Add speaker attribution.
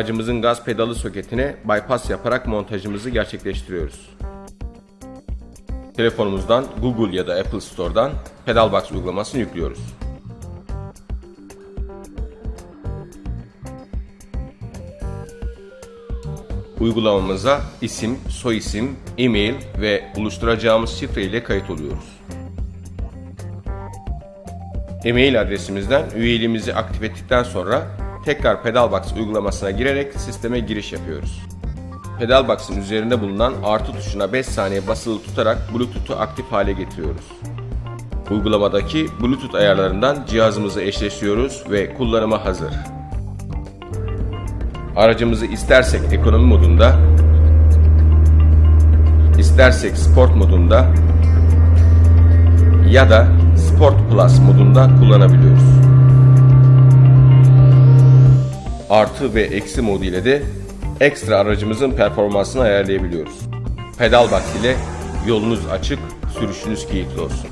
Speaker 1: aracımızın gaz pedalı soketine bypass yaparak montajımızı gerçekleştiriyoruz. Telefonumuzdan Google ya da Apple Store'dan Pedalbox uygulamasını yüklüyoruz. Uygulamamıza isim, soyisim, e-mail ve oluşturacağımız şifre ile kayıt oluyoruz. E-mail adresimizden üyeliğimizi aktif ettikten sonra tekrar Pedalbox uygulamasına girerek sisteme giriş yapıyoruz. Pedalbox'ın üzerinde bulunan artı tuşuna 5 saniye basılı tutarak Bluetooth'u aktif hale getiriyoruz. Uygulamadaki Bluetooth ayarlarından cihazımızı eşleştiriyoruz ve kullanıma hazır. Aracımızı istersek ekonomi modunda, istersek sport modunda ya da Sport Plus modunda kullanabiliyoruz. Artı ve eksi modu ile de ekstra aracımızın performansını ayarlayabiliyoruz. Pedalbox ile yolunuz açık, sürüşünüz keyifli olsun.